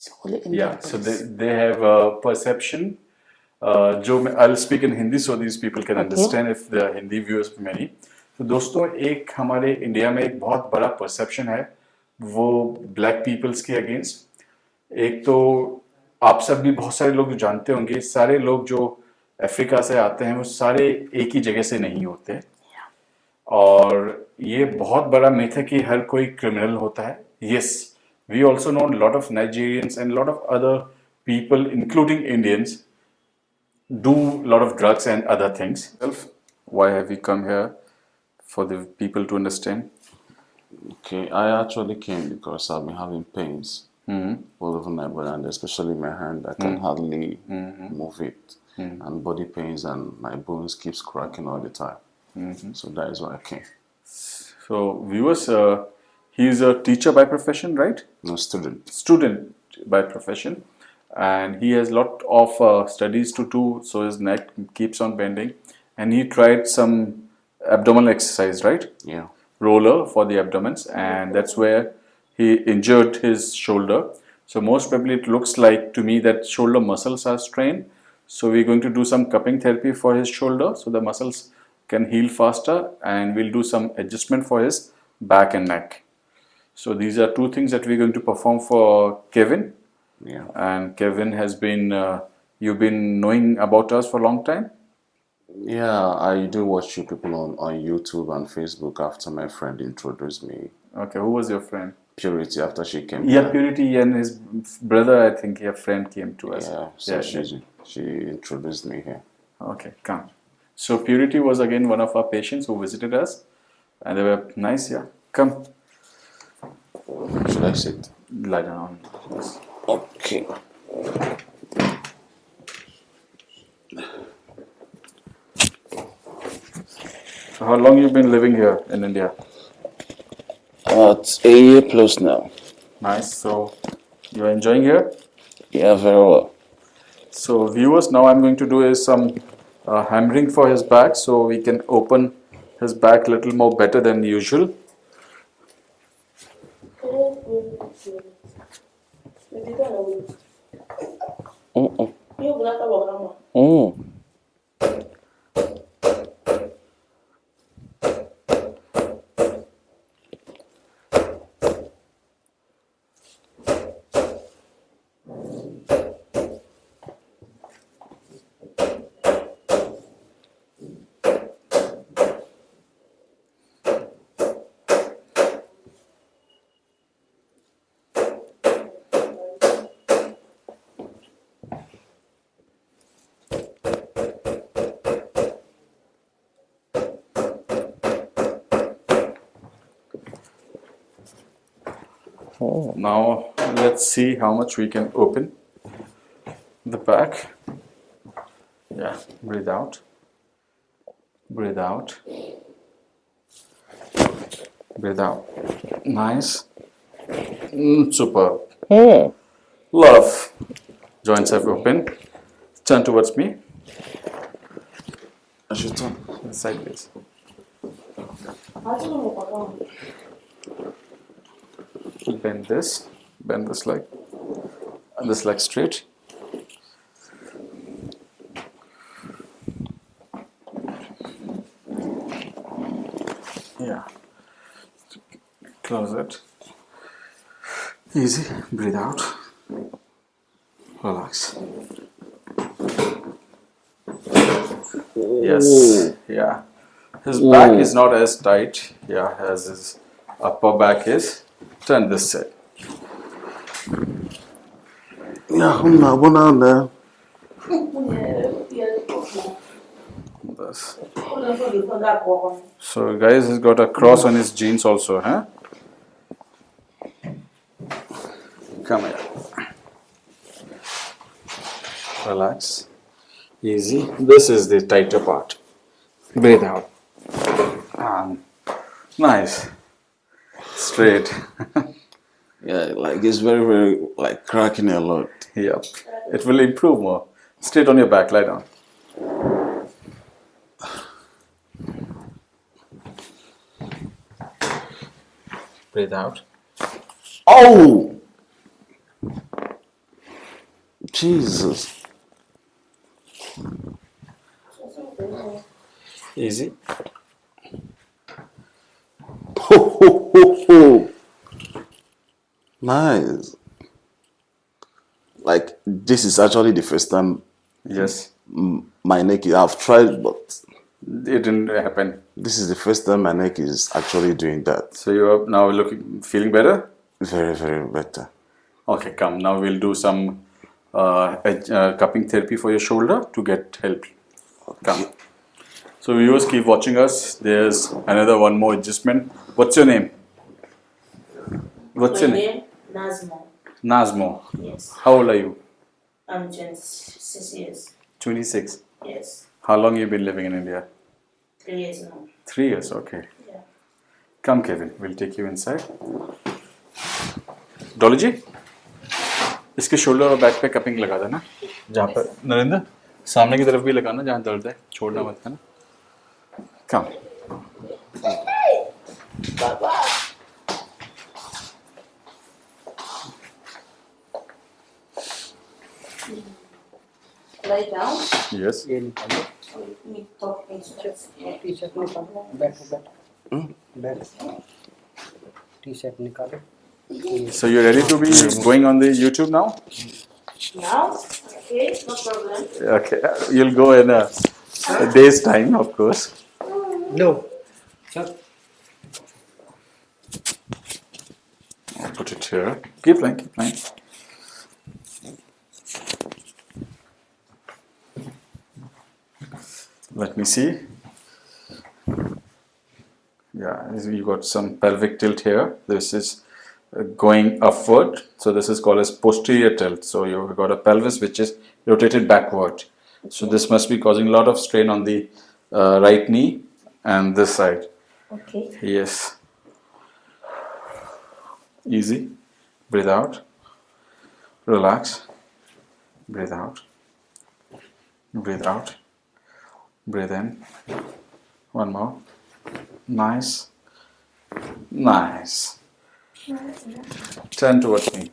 It's only Indian Yeah, so they, they have a perception. Uh, जो मैं I'll speak in Hindi so these people can understand if the Hindi viewers many. तो दोस्तों एक हमारे India में एक बहुत बड़ा परसेप्शन है वो ब्लैक पीपल्स के अगेंस्ट एक तो आप सब भी बहुत सारे लोग जो जानते होंगे सारे लोग जो अफ्रीका से आते हैं वो सारे एक ही जगह से नहीं होते। और ये बहुत बड़ा मिथ है कि हर कोई क्रिमिनल होता है। Yes We also know a lot of Nigerians and a lot of other people, including Indians, do a lot of drugs and other things. Why have we come here? For the people to understand. Okay, I actually came because I've been having pains mm -hmm. all over my body and especially my hand. I can mm -hmm. hardly mm -hmm. move it mm-hmm. and body pains and my bones keeps cracking all the time. Mm-hmm. So that is why I came. So viewers, uh, he is a teacher by profession right? No student. student by profession. And he has a lot of uh, studies to do so his neck keeps on bending. And he tried some abdominal exercise right? Yeah. roller for the abdomens. And that's where he injured his shoulder. So most probably it looks like to me that shoulder muscles are strained. So we're going to do some cupping therapy for his shoulder so the muscles can heal faster. And we'll do some adjustment for his back and neck so these are two things that we're going to perform for kevin Yeah. and kevin has been uh, you've been knowing about us for a long time Yeah, I do watch you people on, on YouTube and Facebook after my friend introduced me. okay who was your friend Purity after she came yeah here. purity and his brother i think your friend came to us Yeah, so Yeah, she, she introduced me here. Okay, come. So Purity was again one of our patients who visited us, and they were nice. Yeah, come, Should I sit? lie down. Okay. So how long you've been living here in India? Uh, it's a year plus now. Nice. So you're enjoying here. Yeah, very well. So viewers, now I'm going to do is some uh, hammering for his back, so we can open his back a little more better than usual. Bendito el hombre. Yo, una tabla, mamá. Mm. Now let's see how much we can open the back. Yeah, breathe out. Breathe out. Breathe out. Nice. Mm, superb. Mm. Love. Joints have opened. Turn towards me. I should turn. Sideways. Bend this. Bend this leg. And this leg straight. Yeah. Close it. Easy. Breathe out. Relax. Yes. Yeah. His back is not as tight, yeah, as his upper back is. Turn this side. Yeah, I'm not one on there. This. So, guys, he's got a cross on his jeans also, huh? Come here. Relax. Easy. This is the tighter part. Breathe out. Um, nice. Straight. Yeah, like it's very, very like cracking a lot. Yep. It will improve more. Straight on your back, lie down. Breathe out. Oh! Jesus. Easy. Ho, ho, ho. Nice. Like this is actually the first time Yes. my neck. I've tried, but It didn't happen. this is the first time my neck is actually doing that. So you are now looking, feeling better? Very, very better. Okay, come. Now we'll do some uh, edge- uh, cupping therapy for your shoulder to get help. Come. So viewers, keep watching us. There's another one more adjustment. What's your name? What's My your name? name Nazmo. Nazmo. Yes, How old are you? I'm 26 years. 26. Yes, How long you been living in India? three years now. Three years. Okay. Yeah. Come, Kevin. We'll take you inside. Dolly ji इसके shoulder और back पे cupping लगा देना जहाँ पर नरेंद्र सामने की तरफ़ भी लगाना जहाँ दर्द है छोड़ना मत है ना कम Lie down. यस ये निकालो Let me talk instructions. T shirt निकालो बैठो बैठो बैठो टी शर्ट निकालो So you're ready to be going on the YouTube now? Now, okay, no problem. Okay, you'll go in a, a day's time, of course. No. So. Put it here. Keep playing, keep playing. Let me see. Yeah, you got some pelvic tilt here. This is uh, going upward. So this is called as posterior tilt. So you've got a pelvis which is rotated backward. So this must be causing a lot of strain on the uh, right knee and this side. Okay. Yes. Easy. Breathe out. Relax. Breathe out. Breathe out. Breathe in. One more. Nice. Nice. Turn towards me.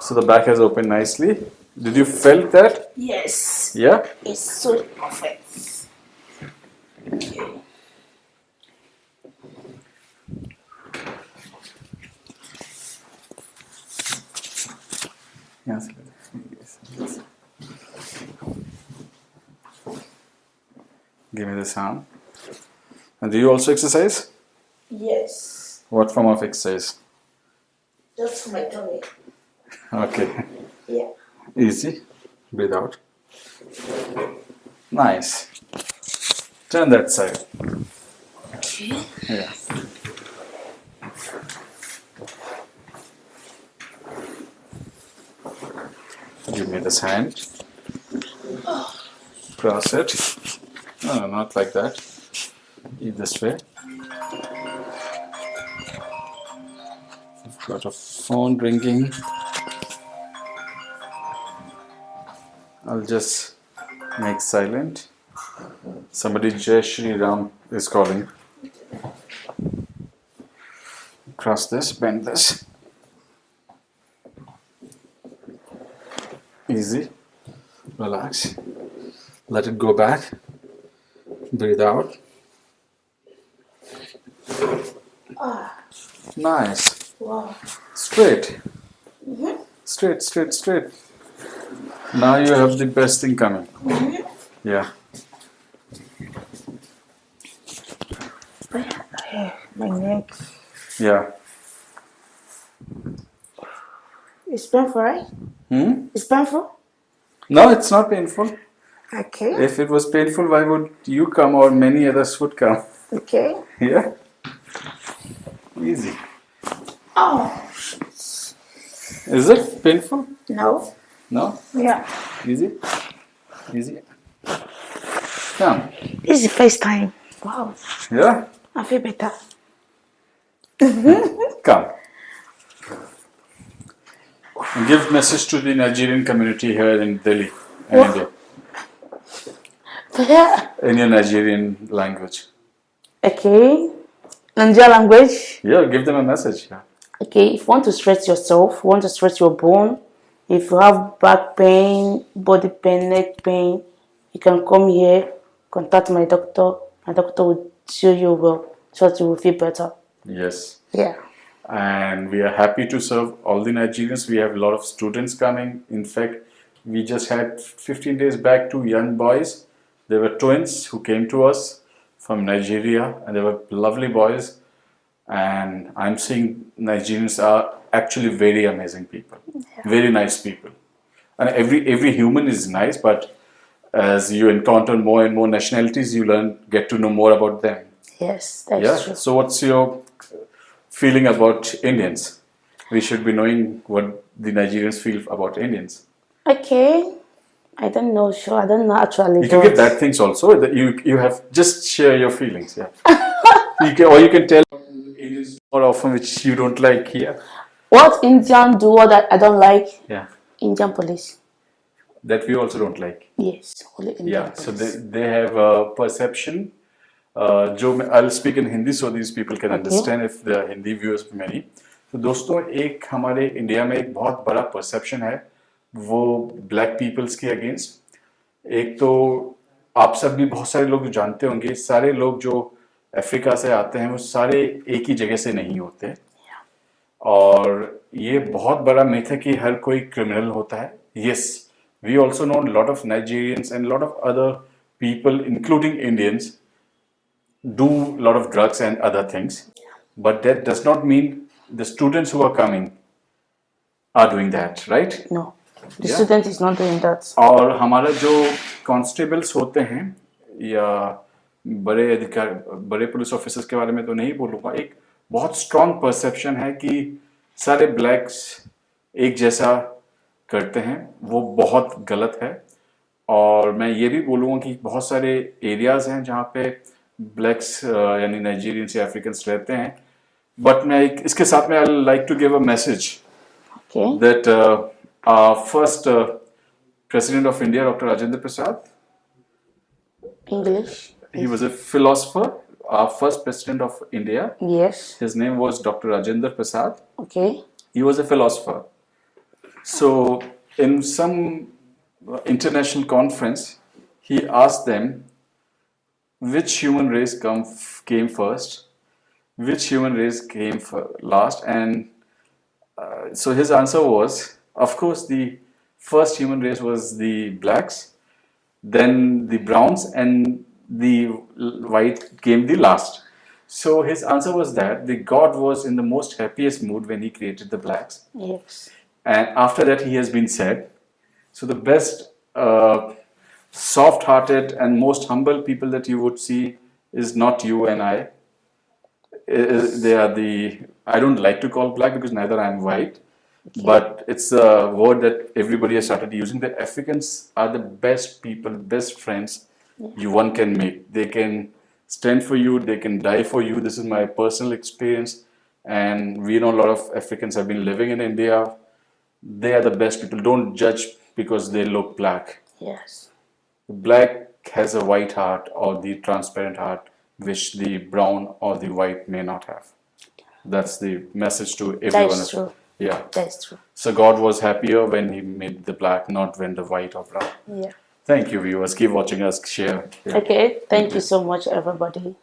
So the back has opened nicely. Did you felt that? Yes, Yeah? it's so perfect. Yes. Give me this arm. And do you also exercise? Yes, What form of exercise? just my tummy. Okay. Yeah. Easy. Breathe out. Nice. Turn that side. Okay. Yeah. Give me this hand. Cross it. No, no, not like that. Eat this way. I've got a phone ringing. I'll just make silent. Somebody Jai Shri Ram is calling. Cross this, bend this. Easy. Relax. Let it go back. Breathe out. Nice. Wow. Straight. Straight, straight, straight. Now you have the best thing coming. Mm-hmm. Yeah. My neck. Yeah. It's painful, right? Hmm? It's painful? No, it's not painful. Okay. If it was painful, why would you come or many others would come? Okay. Yeah. Easy. Oh, Is it painful? no. No? Yeah. Easy? Easy? Come. This is the first time. Wow. Yeah? I feel better. Come. And give message to the Nigerian community here in Delhi and What? India Yeah. in your Nigerian language. Okay. Nigerian language. Yeah, give them a message. Yeah. Okay. If you want to stretch yourself, you want to stretch your bone, If you have back pain, body pain, neck pain, you can come here, contact my doctor. My doctor will show you well so that you will feel better. Yes. Yeah. and we are happy to serve all the Nigerians. We have a lot of students coming. In fact, we just had 15 days back two young boys. They were twins who came to us from Nigeria, and they were lovely boys. And I'm seeing Nigerians are actually very amazing people, very nice people. And every every human is nice, but as you encounter more and more nationalities, you learn get to know more about them. Yes, that's Yeah. true. So, what's your feeling about Indians? We should be knowing what the Nigerians feel about Indians. Okay. I don't know, sure. I don't know actually. You can get that things also. That you you have just share your feelings. Yeah. you can, or you can tell Indians more often which you don't like here. What Indian do what I, I don't like? Yeah. Indian police. That we also don't like. Yes, only Indian Yeah. police. So they they have a perception. जो मैं I'll speak in Hindi so these people can understand if the Hindi viewers many. तो दोस्तों एक हमारे India में एक बहुत बड़ा परसेप्शन है वो ब्लैक पीपल्स के अगेंस्ट एक तो आप सब भी बहुत सारे लोग जानते होंगे सारे लोग जो अफ्रीका से आते हैं वो सारे एक ही जगह से नहीं होते. और ये बहुत बड़ा मिथ है कि हर कोई क्रिमिनल होता है. Yes we also know lot of Nigerians and lot of other people including Indians do a lot of drugs and other things but that does not mean the students who are coming are doing that right No, the Yeah. student is not doing that. और हमारा जो constables होते हैं या बड़े अधिकार बड़े police officers के बारे में तो नहीं बोलूँगा एक बहुत स्ट्रॉन्ग परसेप्शन है कि सारे ब्लैक्स एक जैसा करते हैं वो बहुत गलत है और मैं ये भी बोलूँगा कि बहुत सारे एरियाज़ हैं जहाँ पे ब्लैक्स यानी नाइजीरियंस या अफ्रीकन्स रहते हैं बट मैं एक इसके साथ में I like to give a message uh, first uh, president of India, Dr. Rajendra Prasad, English. he was a philosopher. Our first president of India, Yes. his name was Dr. Rajendra Prasad. Okay. He was a philosopher. So, in some uh, international conference, he asked them which human race come, came first, which human race came last, and uh, so his answer was, of course, the first human race was the blacks, then the browns, and the white came the last. So his answer was that the God was in the most happiest mood when he created the blacks, Yes. and after that he has been said. So the best, uh, soft-hearted and most humble people that you would see is not you and I. They are the I don't like to call black because neither I am white, but it's a word that everybody has started using. The Africans are the best people, best friends you one can make. They can stand for you, they can die for you. This is my personal experience, and we know a lot of Africans have been living in India. They are the best people. Don't judge because they look black Yes. Black has a white heart or the transparent heart which the brown or the white may not have that's the message to everyone That's true. yeah That's true. so god was happier when he made the black not when the white or brown Yeah. thank you viewers keep watching us share Yeah. Okay. Thank you so much, everybody.